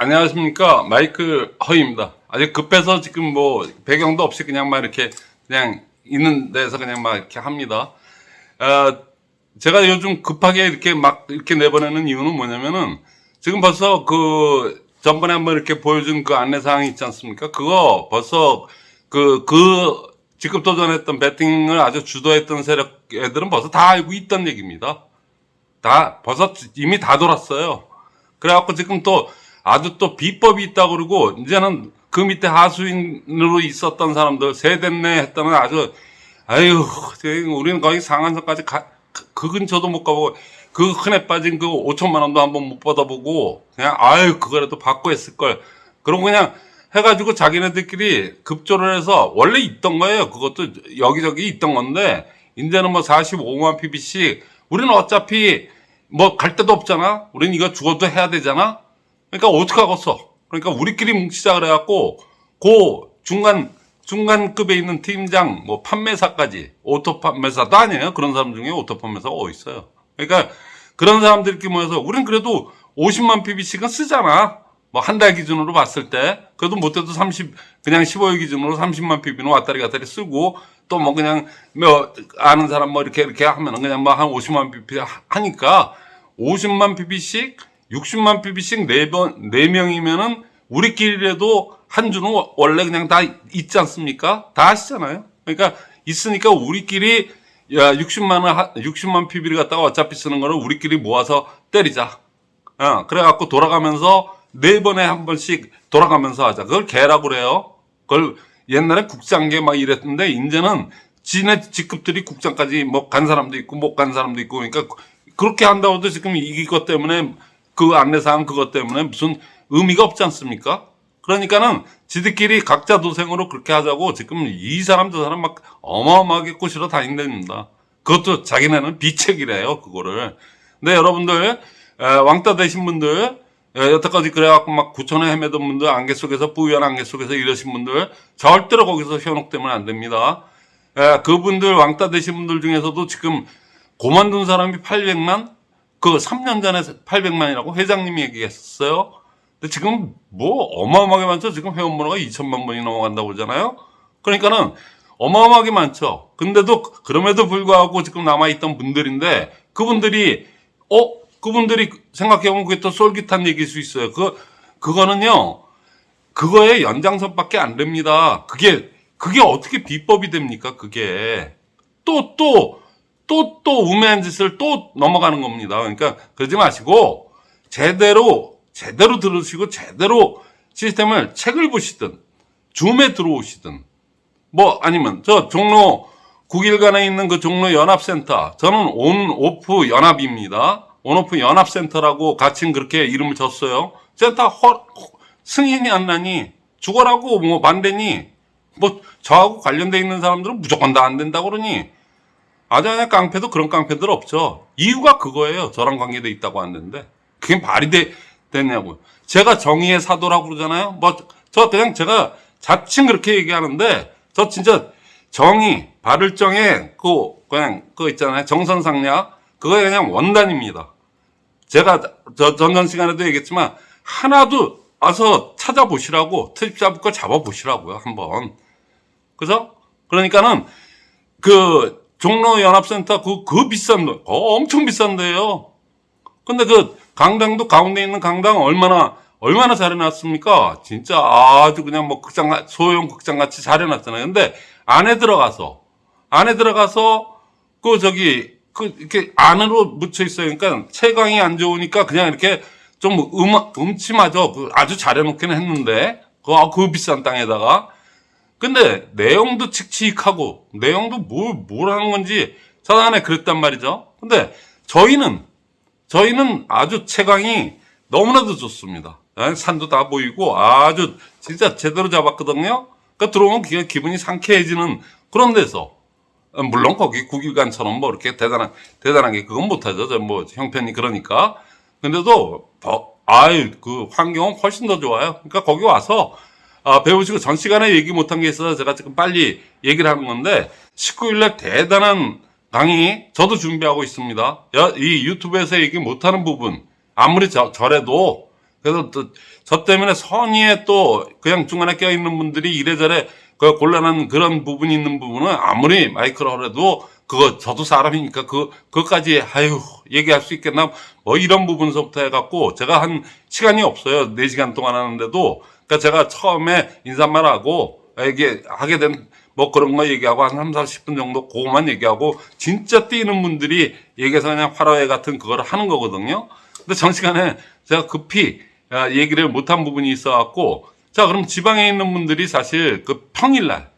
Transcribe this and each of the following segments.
안녕하십니까 마이크 허입니다. 아직 급해서 지금 뭐 배경도 없이 그냥 막 이렇게 그냥 있는 데서 그냥 막 이렇게 합니다. 아, 제가 요즘 급하게 이렇게 막 이렇게 내보내는 이유는 뭐냐면은 지금 벌써 그 전번에 한번 이렇게 보여준 그 안내사항이 있지 않습니까? 그거 벌써 그, 그 직급 도전했던 배팅을 아주 주도했던 세력 애들은 벌써 다 알고 있던 얘기입니다. 다 벌써 이미 다 돌았어요. 그래갖고 지금 또 아주 또 비법이 있다 그러고 이제는 그 밑에 하수인으로 있었던 사람들 세됐네 했다는 아주 아유 우리는 거의 상한선까지 가, 그 근처도 못 가보고 그 흔해 빠진 그 5천만 원도 한번 못 받아보고 그냥 아유 그거라도 받고 했을 걸. 그러고 그냥 해가지고 자기네들끼리 급조를 해서 원래 있던 거예요. 그것도 여기저기 있던 건데 이제는 뭐 45만 PV씩 우리는 어차피 뭐 갈 데도 없잖아. 우리는 이거 죽어도 해야 되잖아 그러니까 어떡하겠어? 그러니까 우리끼리 뭉치자 그래갖고 그 중간 중간급에 있는 팀장 뭐 판매사까지 오토 판매사도 아니에요. 그런 사람 중에 오토 판매사가 어디 있어요? 그러니까 그런 사람들끼리 모여서 우린 그래도 50만 PV씩은 쓰잖아. 뭐 한 달 기준으로 봤을 때. 그래도 못해도 30 그냥 15일 기준으로 30만 pb는 왔다리 갔다리 쓰고 또 뭐 그냥 뭐 아는 사람 뭐 이렇게 이렇게 하면은 그냥 뭐 한 50만 pb 하니까 50만 pb씩 60만 pb씩 네번 네 명이면은 우리끼리라도 한 주는 원래 그냥 다 있지 않습니까? 다 아시잖아요. 그러니까 있으니까 우리끼리 야 60만 원 60만 pb를 갖다가 어차피 쓰는 거를 우리끼리 모아서 때리자. 어, 그래갖고 돌아가면서 네 번에 한 번씩 돌아가면서 하자. 그걸 개라고 그래요. 그걸 옛날에 국장계 막 이랬는데 이제는 지네 직급들이 국장까지 뭐 간 사람도 있고 못 간 사람도 있고 그러니까 그렇게 한다고 해도 지금 이것 때문에 그 안내사항 그것 때문에 무슨 의미가 없지 않습니까? 그러니까는 지들끼리 각자 도생으로 그렇게 하자고 지금 이 사람 저 사람 막 어마어마하게 꼬시러 다닌답니다. 그것도 자기네는 비책이래요, 그거를. 근데 여러분들, 에, 왕따 되신 분들, 에, 여태까지 그래갖고 막 구천에 헤매던 분들, 안개 속에서, 뿌연 안개 속에서 이러신 분들, 절대로 거기서 현혹되면 안 됩니다. 에, 그분들, 왕따 되신 분들 중에서도 지금 고만둔 사람이 800만? 그 3년 전에 800만이라고 회장님이 얘기했었어요. 근데 지금 뭐 어마어마하게 많죠. 지금 회원번호가 2천만 번이 넘어간다고 그러잖아요. 그러니까는 어마어마하게 많죠. 근데도 그럼에도 불구하고 지금 남아있던 분들인데 그분들이 어 그분들이 생각해보면 그게 또 쏠깃한 얘기일 수 있어요. 그 그거는요 그거의 연장선밖에 안 됩니다. 그게 그게 어떻게 비법이 됩니까? 그게 또또 또 또 우매한 짓을 또 넘어가는 겁니다. 그러니까 그러지 마시고 제대로 제대로 들으시고 제대로 시스템을 책을 보시든 줌에 들어오시든 뭐 아니면 저 종로 9일간에 있는 그 종로 연합센터 저는 온 오프 연합입니다. 온 오프 연합센터라고 같이 그렇게 이름을 줬어요. 센터 허, 승인이 안 나니 죽어라고 뭐 반대니 뭐 저하고 관련돼 있는 사람들은 무조건 다 안 된다고 그러니 그냥 깡패도 그런 깡패들 없죠. 이유가 그거예요. 저랑 관계돼 있다고 하는데 그게 말이 돼, 됐냐고요. 제가 정의의 사도라고 그러잖아요. 뭐, 저 그냥 제가 자칭 그렇게 얘기하는데, 저 진짜 정의, 발을정의 그, 그냥, 그거 있잖아요. 정선상략. 그거에 그냥 원단입니다. 제가 저 전전 시간에도 얘기했지만, 하나도 와서 찾아보시라고, 트립 잡을 거 잡아보시라고요. 한번. 그죠? 그러니까는, 그, 종로연합센터 그, 그 비싼 돈, 어, 엄청 비싼데요. 근데 그, 강당도 가운데 있는 강당 얼마나 얼마나 잘해놨습니까? 진짜 아주 그냥 뭐 극장 소형 극장 같이 잘해놨잖아요. 근데 안에 들어가서 안에 들어가서 그 저기 그 이렇게 안으로 묻혀 있어요. 그러니까 채광이 안 좋으니까 그냥 이렇게 좀 음, 음침하죠. 그 아주 잘해놓긴 했는데 그, 아, 그 비싼 땅에다가 근데 내용도 칙칙하고 내용도 뭘, 뭘 하는 건지 저 안에 그랬단 말이죠. 근데 저희는 저희는 아주 채광이 너무나도 좋습니다. 산도 다 보이고 아주 진짜 제대로 잡았거든요. 그러니까 들어오면 기, 기분이 상쾌해지는 그런 데서 물론 거기 국일관처럼 뭐 이렇게 대단한 대단하게 그건 못하죠. 저뭐 형편이 그러니까. 근데도 더 아유 그 환경은 훨씬 더 좋아요. 그러니까 거기 와서 아, 배우시고 전 시간에 얘기 못한 게 있어서 제가 지금 빨리 얘기를 하는 건데 19일날 대단한 강의 저도 준비하고 있습니다. 이 유튜브에서 얘기 못하는 부분 아무리 저, 저래도 그래서 또 저 때문에 선의에 또 그냥 중간에 껴있는 분들이 이래저래 그 곤란한 그런 부분이 있는 부분은 아무리 마이크를 하래도 그거 저도 사람이니까 그 그것까지 아유 얘기할 수 있겠나? 뭐 이런 부분서부터 해갖고 제가 한 시간이 없어요. 4 시간 동안 하는데도. 그러니까 제가 처음에 인사말하고 이게 하게 된 뭐 그런 거 얘기하고 한 3, 40분 정도 그거만 얘기하고 진짜 뛰는 분들이 얘기해서 그냥 화로회 같은 그걸 하는 거거든요. 근데 전 시간에 제가 급히 아, 얘기를 못한 부분이 있어 갖고 자 그럼 지방에 있는 분들이 사실 그 평일날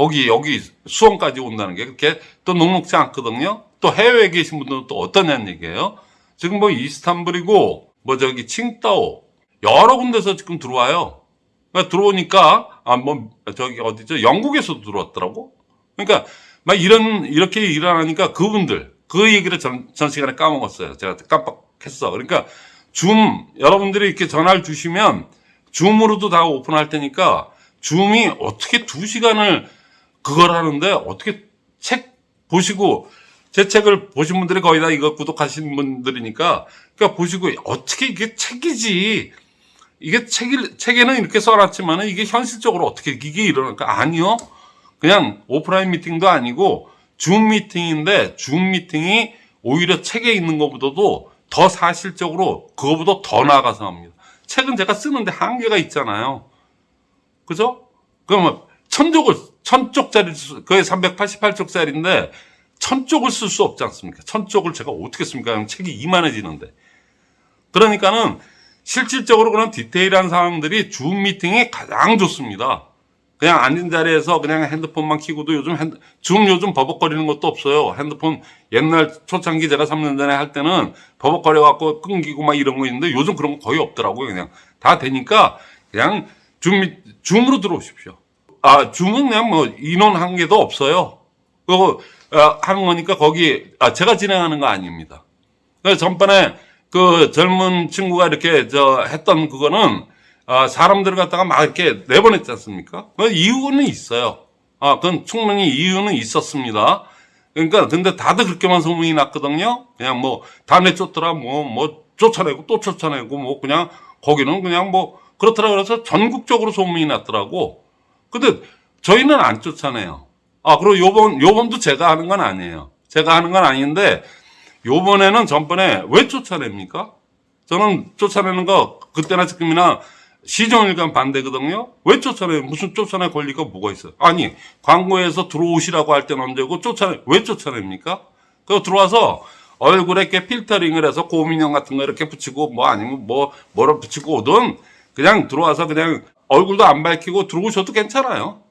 거기 여기 수원까지 온다는 게 그렇게 또 녹록지 않거든요. 또 해외에 계신 분들은 또 어떠냐는 얘기예요. 지금 뭐 이스탄불이고 뭐 저기 칭따오 여러 군데서 지금 들어와요. 그러니까 들어오니까 아 뭐 저기 어디죠 영국에서도 들어왔더라고. 그러니까 막 이런 이렇게 일어나니까 그분들 그 얘기를 전, 전 시간에 까먹었어요. 제가 깜빡했어. 그러니까 줌 여러분들이 이렇게 전화를 주시면 줌으로도 다 오픈할 테니까 줌이 어떻게 두 시간을 그걸 하는데 어떻게 책 보시고 제 책을 보신 분들이 거의 다 이거 구독하신 분들이니까 그러니까 보시고 어떻게 이게 책이지 이게 책이, 책에는 이렇게 써놨지만은 이게 현실적으로 어떻게 이게 일어날까? 아니요. 그냥 오프라인 미팅도 아니고 줌 미팅인데 줌 미팅이 오히려 책에 있는 것보다도 더 사실적으로 그거보다 더 나아가서 합니다. 책은 제가 쓰는데 한계가 있잖아요. 그죠? 그러면 천쪽을, 천쪽짜리, 그게 388쪽짜리인데 천쪽을 쓸 수 없지 않습니까? 천쪽을 제가 어떻게 씁니까? 책이 이만해지는데. 그러니까는 실질적으로 그런 디테일한 상황들이 줌 미팅이 가장 좋습니다. 그냥 앉은 자리에서 그냥 핸드폰만 키고도 요즘 핸드, 줌 요즘 버벅거리는 것도 없어요. 핸드폰 옛날 초창기 제가 3년 전에 할 때는 버벅거려 갖고 끊기고 막 이런 거 있는데 요즘 그런 거 거의 없더라고요. 그냥 다 되니까 그냥 줌, 미- 줌으로 들어오십시오. 아, 그냥 뭐 인원 한계도 없어요. 그거 아, 하는 거니까 거기, 아, 제가 진행하는 거 아닙니다. 그 전번에 그 젊은 친구가 이렇게 저 했던 그거는 아, 사람들을 갖다가 막 이렇게 내보냈지 않습니까? 그 이유는 있어요. 아, 그건 충분히 이유는 있었습니다. 그러니까 근데 다들 그렇게만 소문이 났거든요. 그냥 뭐 다음에 쫓더라 뭐뭐 쫓아내고 또 쫓아내고 뭐 그냥 거기는 그냥 뭐 그렇더라 그래서 전국적으로 소문이 났더라고. 근데 저희는 안 쫓아내요. 아, 그리고 요번 요번도 제가 하는 건 아니에요. 제가 하는 건 아닌데 요번에는 전번에 왜 쫓아냅니까? 저는 쫓아내는 거 그때나 지금이나 시정일관 반대거든요. 왜 쫓아내요? 무슨 쫓아낼 권리가 뭐가 있어요? 아니 광고에서 들어오시라고 할 때는 언제고 쫓아내 왜 쫓아냅니까? 그 들어와서 얼굴에 이렇게 필터링을 해서 고민형 같은 거 이렇게 붙이고 뭐 아니면 뭐 뭐를 붙이고 오든 그냥 들어와서 그냥 얼굴도 안 밝히고 들어오셔도 괜찮아요.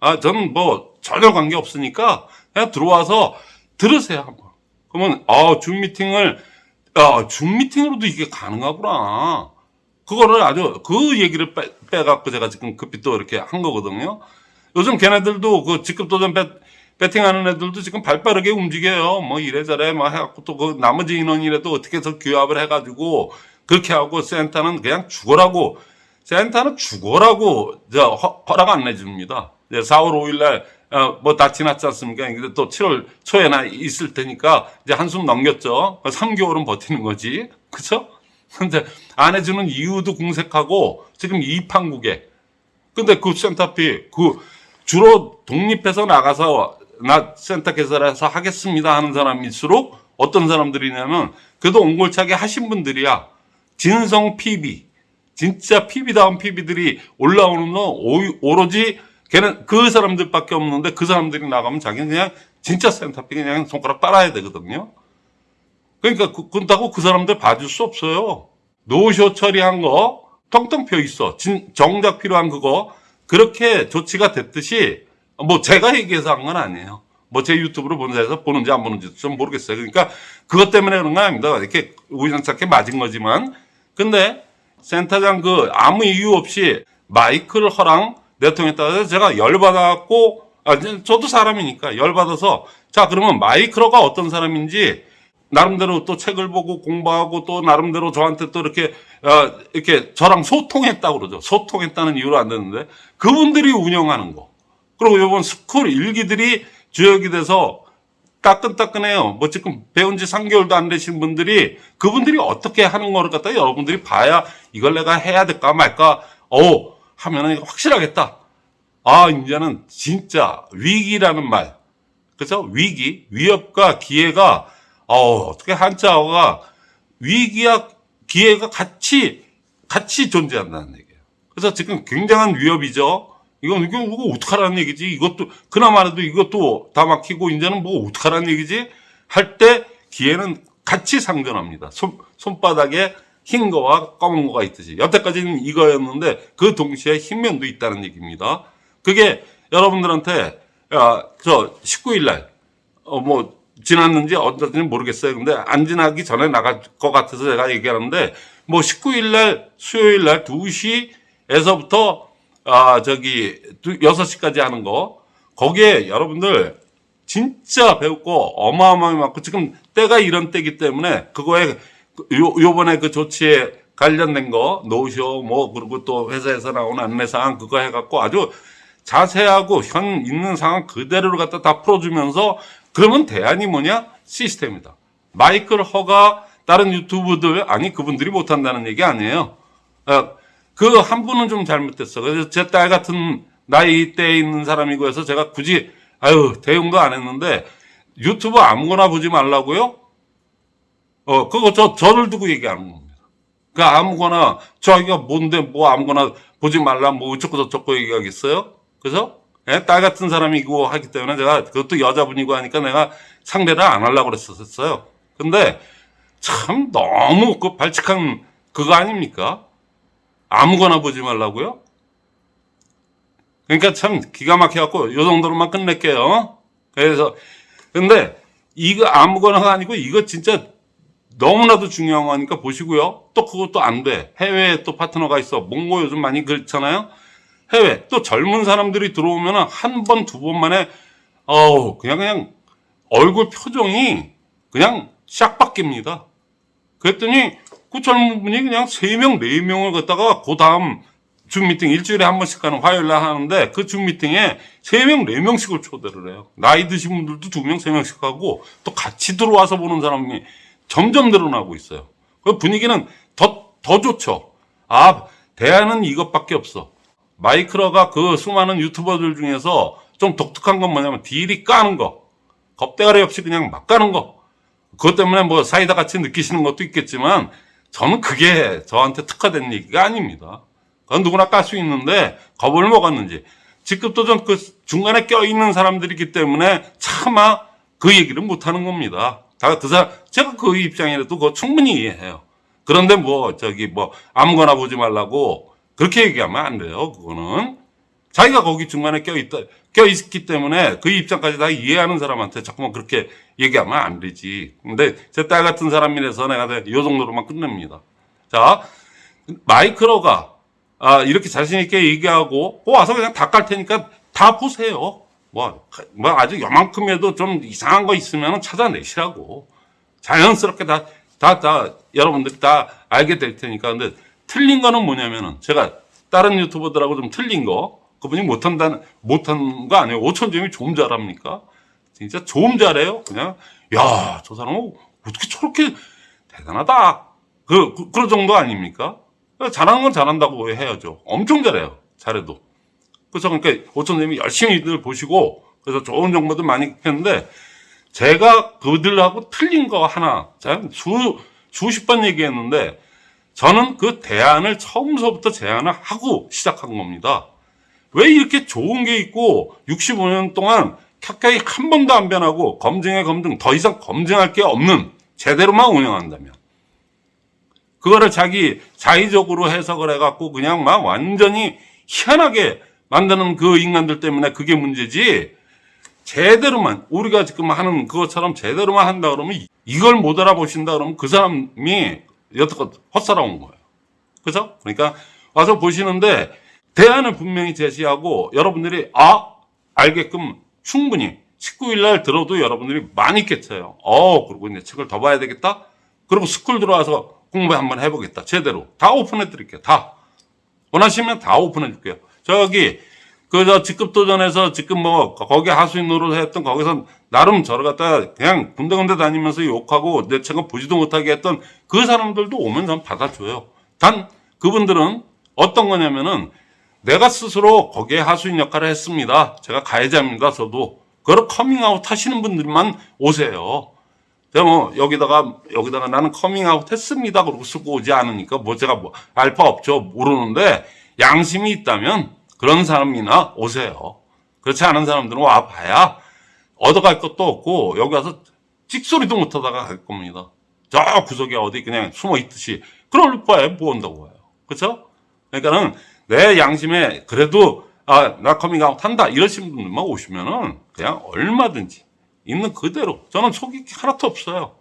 아 저는 뭐 전혀 관계 없으니까 그냥 들어와서 들으세요 한번. 그러면 아 줌 미팅을 아 줌 미팅으로도 이게 가능하구나. 그거를 아주 그 얘기를 빼, 빼갖고 제가 지금 급히 또 이렇게 한 거거든요. 요즘 걔네들도 그 직급 도전 배, 배팅하는 애들도 지금 발 빠르게 움직여요. 뭐 이래저래 뭐 해갖고 또 그 나머지 인원이라도 어떻게 해서 규합을 해가지고 그렇게 하고 센터는 그냥 죽어라고 센터는 죽어라고 저 허, 허락 안 내줍니다. 이제 4월 5일날 어, 뭐다 지났지 않습니까? 근데 또 7월 초에나 있을 테니까 이제 한숨 넘겼죠. 3개월은 버티는 거지. 그쵸? 근데 안 해주는 이유도 궁색하고 지금 이 판국에 근데 그 센터피 그 주로 독립해서 나가서 나 센터 개설해서 하겠습니다 하는 사람일수록 어떤 사람들이냐면 그래도 옹골차게 하신 분들이야 진성 PB 진짜 PB다운 PB들이 올라오는 건 오- 오로지 걔는 그 사람들밖에 없는데 그 사람들이 나가면 자기는 그냥 진짜 센터피 그냥 손가락 빨아야 되거든요. 그러니까 그, 그렇다고 그 사람들 봐줄 수 없어요. 노쇼 처리한 거 텅텅 펴 있어. 진- 정작 필요한 그거 그렇게 조치가 됐듯이 뭐 제가 얘기해서 한 건 아니에요. 뭐 제 유튜브로 본사에서 보는지 안 보는지 좀 모르겠어요. 그러니까 그것 때문에 그런 건 아닙니다. 이렇게 우연찮게 맞은 거지만 근데 센터장 그 아무 이유 없이 마이크를 허랑 내통했다고 해서 제가 열받아갖고 아, 저도 사람이니까 열받아서 자 그러면 마이크로가 어떤 사람인지 나름대로 또 책을 보고 공부하고 또 나름대로 저한테 또 이렇게 어, 이렇게 저랑 소통했다고 그러죠. 소통했다는 이유로 안 되는데 그분들이 운영하는 거. 그리고 이번 스쿨 1기들이 주역이 돼서 따끈따끈해요. 뭐 지금 배운 지 3개월도 안 되신 분들이 그분들이 어떻게 하는 거를 갖다 여러분들이 봐야 이걸 내가 해야 될까 말까 어 하면은 확실하겠다. 아 이제는 진짜 위기라는 말 그죠? 위기 위협과 기회가 어 어떻게 한자어가 위기와 기회가 같이 같이 존재한다는 얘기예요. 그래서 지금 굉장한 위협이죠. 이건 이거 이거 어떡하라는 얘기지? 이것도 그나마라도 이것도 다 막히고 이제는 뭐 어떡하라는 얘기지? 할 때 기회는 같이 상존합니다. 손 손바닥에 흰 거와 검은 거가 있듯이 여태까지는 이거였는데 그 동시에 흰 면도 있다는 얘기입니다. 그게 여러분들한테 야, 저 19일 날 어, 뭐, 지났는지 언제든지 모르겠어요. 근데 안 지나기 전에 나갈 것 같아서 제가 얘기하는데, 뭐 19일 날, 수요일 날 2시에서부터, 아, 저기, 6시까지 하는 거, 거기에 여러분들 진짜 배울 거 어마어마하게 많고, 지금 때가 이런 때기 때문에, 그거에, 요, 요번에 그 조치에 관련된 거, 노쇼, 뭐, 그리고 또 회사에서 나온 안내사항 그거 해갖고 아주 자세하고 현 있는 상황 그대로를 갖다 다 풀어주면서 그러면 대안이 뭐냐? 시스템이다. 마이클 허가 다른 유튜브들 아니 그분들이 못한다는 얘기 아니에요. 그 한 분은 좀 잘못됐어. 그래서 제 딸 같은 나이 때에 있는 사람이고 해서 제가 굳이 아유 대응도 안 했는데 유튜브 아무거나 보지 말라고요? 어 그거 저 저를 두고 얘기하는 겁니다. 그 아무거나 저희가 뭔데 뭐 아무거나 보지 말라 뭐 어쩌고 저쩌고 얘기하겠어요? 그래서 예, 딸 같은 사람이고 하기 때문에 제가 그것도 여자분이고 하니까 내가 상대를 안 하려고 그랬었어요. 근데 참 너무 그 발칙한 그거 아닙니까? 아무거나 보지 말라고요? 그러니까 참 기가 막혀갖고 요 정도로만 끝낼게요. 그래서 근데 이거 아무거나가 아니고 이거 진짜 너무나도 중요한 거니까 보시고요. 또 그것도 안 돼. 해외에 또 파트너가 있어. 몽고 요즘 많이 그렇잖아요. 해외 또 젊은 사람들이 들어오면 한 번 두 번 만에 어우 그냥 그냥 얼굴 표정이 그냥 싹 바뀝니다. 그랬더니 그 젊은 분이 그냥 세 명, 네 명을 갖다가 그 다음 줌 미팅 일주일에 한 번씩 가는 화요일 날 하는데 그 줌 미팅에 세 명, 네 명씩을 초대를 해요. 나이 드신 분들도 두 명, 세 명씩 하고 또 같이 들어와서 보는 사람이 점점 늘어나고 있어요. 그 분위기는 더, 더 좋죠. 아, 대안은 이것밖에 없어. 마이크로가 그 수많은 유튜버들 중에서 좀 독특한 건 뭐냐면 딜이 까는 거. 겁대가리 없이 그냥 막 까는 거. 그것 때문에 뭐 사이다 같이 느끼시는 것도 있겠지만 저는 그게 저한테 특화된 얘기가 아닙니다. 그건 누구나 깔 수 있는데 겁을 먹었는지. 직급도 좀 그 중간에 껴있는 사람들이기 때문에 차마 그 얘기를 못 하는 겁니다. 다 그 사람, 제가 그 입장이라도 그거 충분히 이해해요. 그런데 뭐 저기 뭐 아무거나 보지 말라고 그렇게 얘기하면 안 돼요. 그거는 자기가 거기 중간에 껴있다 껴있기 때문에 그 입장까지 다 이해하는 사람한테 자꾸만 그렇게 얘기하면 안 되지. 근데 제 딸 같은 사람이라서 내가 이 정도로만 끝냅니다. 자 마이크로가 아, 이렇게 자신 있게 얘기하고 어, 와서 그냥 다 깔 테니까 다 보세요. 뭐, 뭐 아주 요만큼에도 좀 이상한 거 있으면 찾아내시라고. 자연스럽게 다, 다, 다, 여러분들이 다 알게 될 테니까. 근데 틀린 거는 뭐냐면은 제가 다른 유튜버들하고 좀 틀린 거 그분이 못한다는 못한 거 아니에요. 5천 점이 좀 잘합니까? 진짜 좀 잘해요. 그냥 야 저 사람은 어떻게 저렇게 대단하다. 그, 그 그런 정도 아닙니까? 잘하는 건 잘한다고 해야죠. 엄청 잘해요. 잘해도. 그래서 그러니까 5천 점이 열심히들 보시고 그래서 좋은 정보들 많이 했는데 제가 그들하고 틀린 거 하나 제가 수 수십 번 얘기했는데 저는 그 대안을 처음서부터 제안을 하고 시작한 겁니다. 왜 이렇게 좋은 게 있고 65년 동안 켜켜이 한 번도 안 변하고 검증에 검증 더 이상 검증할 게 없는 제대로만 운영한다면 그거를 자기 자의적으로 해석을 해갖고 그냥 막 완전히 희한하게 만드는 그 인간들 때문에 그게 문제지 제대로만 우리가 지금 하는 그것처럼 제대로만 한다 그러면 이걸 못 알아보신다 그러면 그 사람이 여태껏 헛살아온 거예요. 그죠? 그러니까 와서 보시는데 대안을 분명히 제시하고 여러분들이 아 알게끔 충분히 19일 날 들어도 여러분들이 많이 깼어요. 어 그리고 이제 책을 더 봐야 되겠다. 그리고 스쿨 들어와서 공부 한번 해보겠다. 제대로 다 오픈해 드릴게요. 다 원하시면 다 오픈해 줄게요. 저기 그저 직급 도전에서 지금 뭐 거기 하수인 노릇 했던 거기서 나름 저를 갖다 그냥 군데군데 다니면서 욕하고 내 책은 보지도 못하게 했던 그 사람들도 오면 전 받아줘요. 단 그분들은 어떤 거냐면은 내가 스스로 거기에 하수인 역할을 했습니다. 제가 가해자입니다. 저도 그걸 커밍아웃 하시는 분들만 오세요. 제가 뭐 여기다가 여기다가 나는 커밍아웃 했습니다. 그러고 쓰고 오지 않으니까 뭐 제가 뭐 알 바 없죠. 모르는데 양심이 있다면 그런 사람이나 오세요. 그렇지 않은 사람들은 와 봐야 얻어갈 것도 없고 여기 와서 찍소리도 못하다가 갈 겁니다. 저 구석에 어디 그냥 숨어 있듯이 그럴 바에 뭐 온다고 와요. 그렇죠? 그러니까는 내 양심에 그래도 아 나 커밍아웃 한다 이러신 분들만 오시면은 그냥 얼마든지 있는 그대로 저는 속이 하나도 없어요.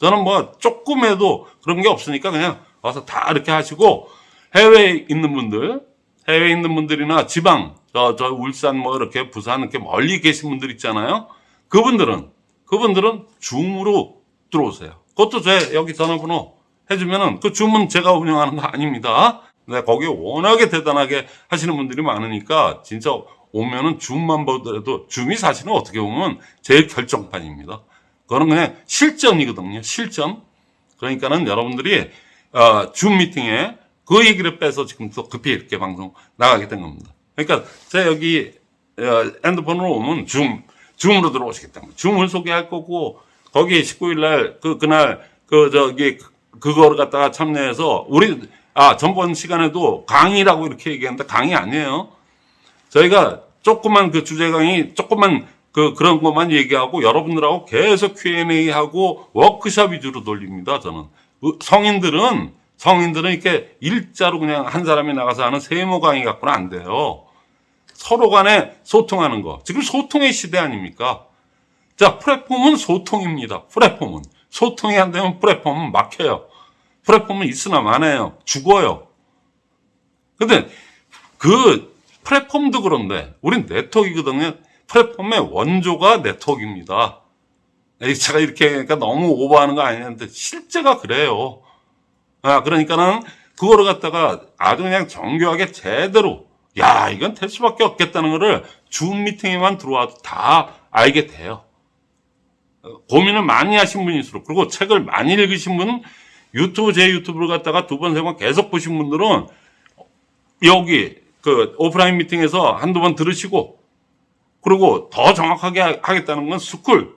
저는 뭐 조금해도 그런 게 없으니까 그냥 와서 다 이렇게 하시고 해외에 있는 분들 해외에 있는 분들이나 지방 저, 저 울산 뭐 이렇게 부산 이렇게 멀리 계신 분들 있잖아요. 그분들은 그분들은 줌으로 들어오세요. 그것도 제 여기 전화번호 해주면은 그 줌은 제가 운영하는 거 아닙니다. 근데 거기 워낙에 대단하게 하시는 분들이 많으니까 진짜 오면은 줌만 보더라도 줌이 사실은 어떻게 보면 제일 결정판입니다. 그거는 그냥 실전이거든요. 실전. 그러니까는 여러분들이 어, 줌 미팅에 그 얘기를 빼서 지금 또 급히 이렇게 방송 나가게 된 겁니다. 그러니까 제가 여기 어, 핸드폰으로 오면 줌, 줌으로 들어오시겠다는 거예요. 줌을 소개할 거고 거기 19일 날 그 그날 그 저기 그거를 갖다가 참여해서 우리 아 전번 시간에도 강의라고 이렇게 얘기했는데 강의 아니에요. 저희가 조그만 그 주제 강의 조그만 그 그런 것만 얘기하고 여러분들하고 계속 Q&A 하고 워크샵 위주로 돌립니다. 저는 그 성인들은 성인들은 이렇게 일자로 그냥 한 사람이 나가서 하는 세모 강의 갖고는 안 돼요. 서로 간에 소통하는 거. 지금 소통의 시대 아닙니까? 자, 플랫폼은 소통입니다. 플랫폼은. 소통이 안 되면 플랫폼은 막혀요. 플랫폼은 있으나 마나요. 죽어요. 근데 그 플랫폼도 그런데 우린 네트워크이거든요. 플랫폼의 원조가 네트워크입니다. 제가 이렇게 그러니까 너무 오버하는 거 아니는데 실제가 그래요. 아, 그러니까는 그거를 갖다가 아주 그냥 정교하게 제대로 야, 이건 될 수밖에 없겠다는 거를 줌 미팅에만 들어와도 다 알게 돼요. 어, 고민을 많이 하신 분일수록 그리고 책을 많이 읽으신 분 유튜브 제 유튜브를 갖다가 두 번 세 번 계속 보신 분들은 여기 그 오프라인 미팅에서 한두 번 들으시고 그리고 더 정확하게 하- 하겠다는 건 스쿨.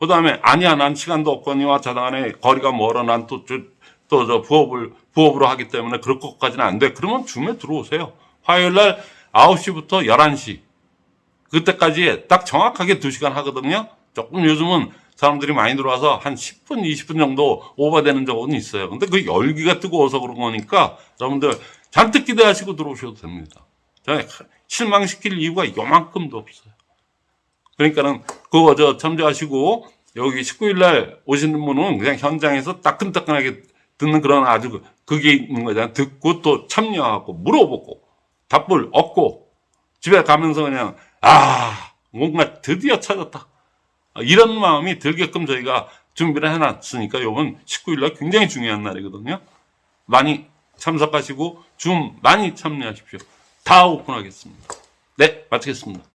그 다음에 아니야 난 시간도 없거니와 자당안에 거리가 멀어. 난 또 또 저 부업을 부업으로 하기 때문에 그럴 것까지는 안 돼. 그러면 줌에 들어오세요. 화요일 날 9시부터 11시. 그때까지 딱 정확하게 2시간 하거든요. 조금 요즘은 사람들이 많이 들어와서 한 10분, 20분 정도 오버되는 적은 있어요. 근데 그 열기가 뜨거워서 그런 거니까 여러분들 잔뜩 기대하시고 들어오셔도 됩니다. 실망시킬 이유가 요만큼도 없어요. 그러니까는 그거 저 참조하시고 여기 19일 날 오시는 분은 그냥 현장에서 따끈따끈하게 듣는 그런 아주 그- 그게 있는 거잖아요. 듣고 또 참여하고 물어보고 답을 얻고 집에 가면서 그냥 아 뭔가 드디어 찾았다 이런 마음이 들게끔 저희가 준비를 해놨으니까 이번 19일날 굉장히 중요한 날이거든요. 많이 참석하시고 줌 많이 참여하십시오. 다 오픈하겠습니다. 네 마치겠습니다